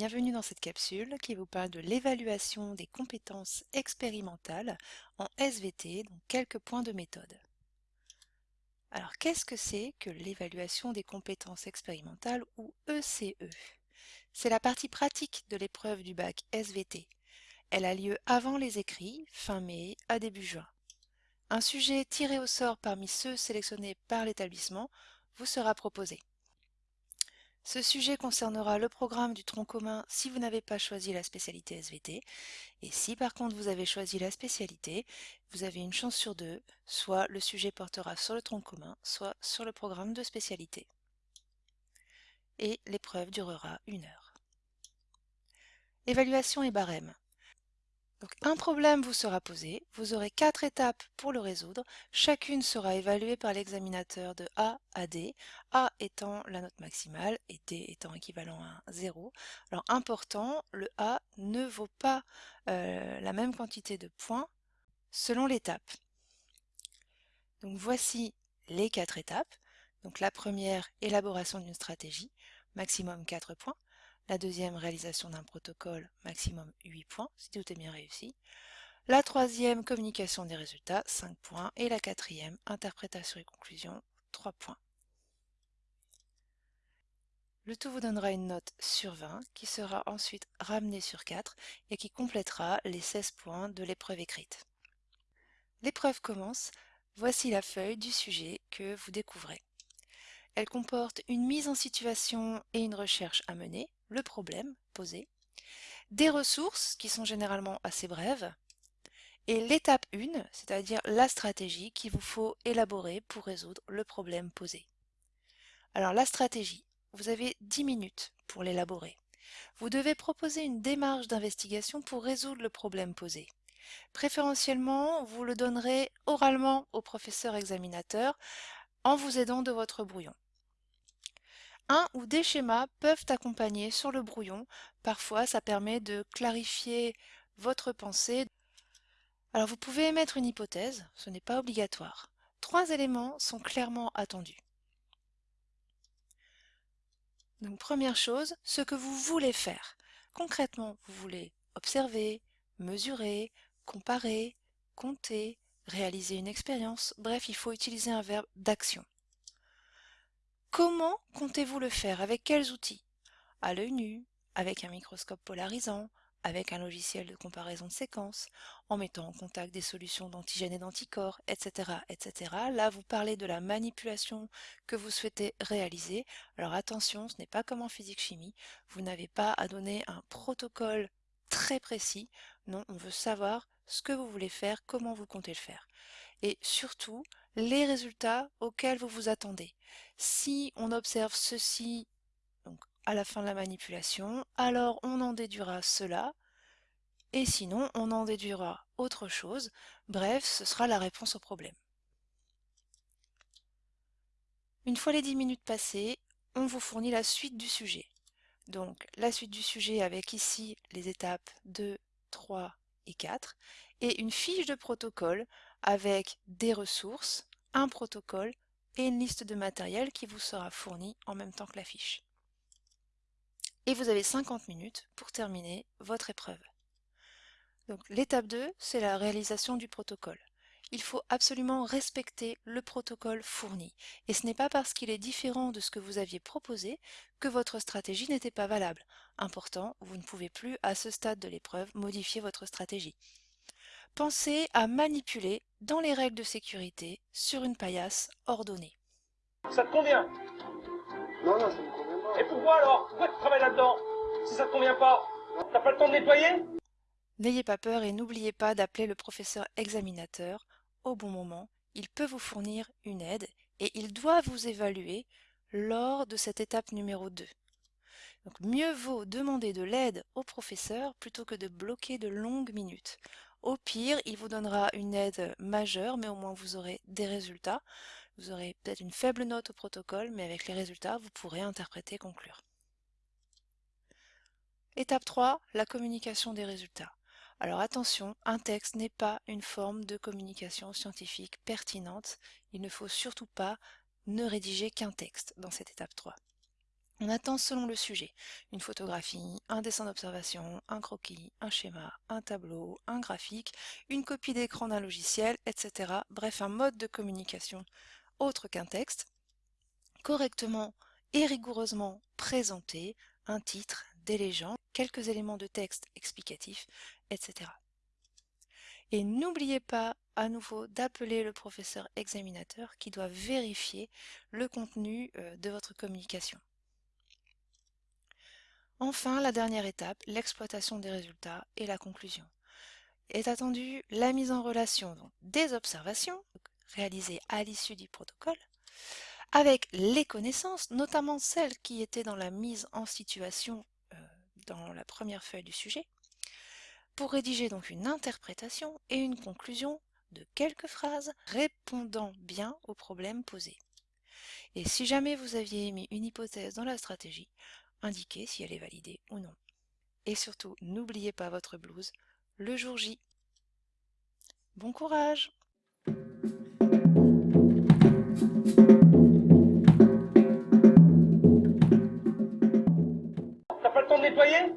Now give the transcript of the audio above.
bienvenue dans cette capsule qui vous parle de l'évaluation des compétences expérimentales en SVT, donc quelques points de méthode. Alors qu'est-ce que c'est que l'évaluation des compétences expérimentales ou ECE e? C'est la partie pratique de l'épreuve du bac SVT. Elle a lieu avant les écrits, fin mai à début juin. Un sujet tiré au sort parmi ceux sélectionnés par l'établissement vous sera proposé. Ce sujet concernera le programme du tronc commun si vous n'avez pas choisi la spécialité SVT. Et si par contre vous avez choisi la spécialité, vous avez une chance sur deux, soit le sujet portera sur le tronc commun, soit sur le programme de spécialité. Et l'épreuve durera une heure. Évaluation et barème. Donc, un problème vous sera posé, vous aurez quatre étapes pour le résoudre, chacune sera évaluée par l'examinateur de A à D, A étant la note maximale et D étant équivalent à 0. Alors important, le A ne vaut pas euh, la même quantité de points selon l'étape. Donc voici les quatre étapes. Donc la première, élaboration d'une stratégie, maximum 4 points. La deuxième, réalisation d'un protocole, maximum 8 points, si tout est bien réussi. La troisième, communication des résultats, 5 points. Et la quatrième, interprétation et conclusion, 3 points. Le tout vous donnera une note sur 20 qui sera ensuite ramenée sur 4 et qui complétera les 16 points de l'épreuve écrite. L'épreuve commence, voici la feuille du sujet que vous découvrez. Elle comporte une mise en situation et une recherche à mener, le problème posé, des ressources qui sont généralement assez brèves, et l'étape 1, c'est-à-dire la stratégie qu'il vous faut élaborer pour résoudre le problème posé. Alors la stratégie, vous avez 10 minutes pour l'élaborer. Vous devez proposer une démarche d'investigation pour résoudre le problème posé. Préférentiellement, vous le donnerez oralement au professeur examinateur en vous aidant de votre brouillon. Un ou des schémas peuvent accompagner sur le brouillon. Parfois, ça permet de clarifier votre pensée. Alors vous pouvez émettre une hypothèse, ce n'est pas obligatoire. Trois éléments sont clairement attendus. Donc première chose, ce que vous voulez faire. Concrètement, vous voulez observer, mesurer, comparer, compter, réaliser une expérience. Bref, il faut utiliser un verbe d'action. Comment comptez-vous le faire? Avec quels outils? À l'œil nu, avec un microscope polarisant, avec un logiciel de comparaison de séquences, en mettant en contact des solutions d'antigènes et d'anticorps, etc., etc. Là, vous parlez de la manipulation que vous souhaitez réaliser. Alors attention, ce n'est pas comme en physique-chimie. Vous n'avez pas à donner un protocole très précis. Non, on veut savoir ce que vous voulez faire, comment vous comptez le faire. Et surtout, les résultats auxquels vous vous attendez. Si on observe ceci à la fin de la manipulation, alors on en déduira cela, et sinon on en déduira autre chose. Bref, ce sera la réponse au problème. Une fois les 10 minutes passées, on vous fournit la suite du sujet. Donc la suite du sujet avec ici les étapes 2, 3 et 4, et une fiche de protocole avec des ressources, un protocole et une liste de matériel qui vous sera fournie en même temps que la fiche. Et vous avez 50 minutes pour terminer votre épreuve. Donc l'étape 2, c'est la réalisation du protocole. Il faut absolument respecter le protocole fourni. Et ce n'est pas parce qu'il est différent de ce que vous aviez proposé que votre stratégie n'était pas valable. Important, vous ne pouvez plus, à ce stade de l'épreuve, modifier votre stratégie. Pensez à manipuler dans les règles de sécurité sur une paillasse ordonnée. Ça te convient? Non, non, ça me convient pas. Et pourquoi alors? Pourquoi tu travailles là-dedans? Si ça te convient pas T'as pas le temps de nettoyer? N'ayez pas peur et n'oubliez pas d'appeler le professeur examinateur au bon moment. Il peut vous fournir une aide et il doit vous évaluer lors de cette étape numéro 2. Donc mieux vaut demander de l'aide au professeur plutôt que de bloquer de longues minutes. Au pire, il vous donnera une aide majeure, mais au moins vous aurez des résultats. Vous aurez peut-être une faible note au protocole, mais avec les résultats, vous pourrez interpréter et conclure. Étape 3, la communication des résultats. Alors attention, un texte n'est pas une forme de communication scientifique pertinente. Il ne faut surtout pas ne rédiger qu'un texte dans cette étape 3. On attend selon le sujet une photographie, un dessin d'observation, un croquis, un schéma, un tableau, un graphique, une copie d'écran d'un logiciel, etc. Bref, un mode de communication autre qu'un texte, correctement et rigoureusement présenté, un titre, des légendes, quelques éléments de texte explicatifs, etc. Et n'oubliez pas à nouveau d'appeler le professeur examinateur qui doit vérifier le contenu euh, de votre communication. Enfin, la dernière étape, l'exploitation des résultats et la conclusion. Est attendue la mise en relation des observations réalisées à l'issue du protocole avec les connaissances, notamment celles qui étaient dans la mise en situation euh, dans la première feuille du sujet, pour rédiger donc une interprétation et une conclusion de quelques phrases répondant bien aux problèmes posés. Et si jamais vous aviez émis une hypothèse dans la stratégie, indiquer si elle est validée ou non. Et surtout, n'oubliez pas votre blouse le jour J. Bon courage T'as pas le temps de nettoyer?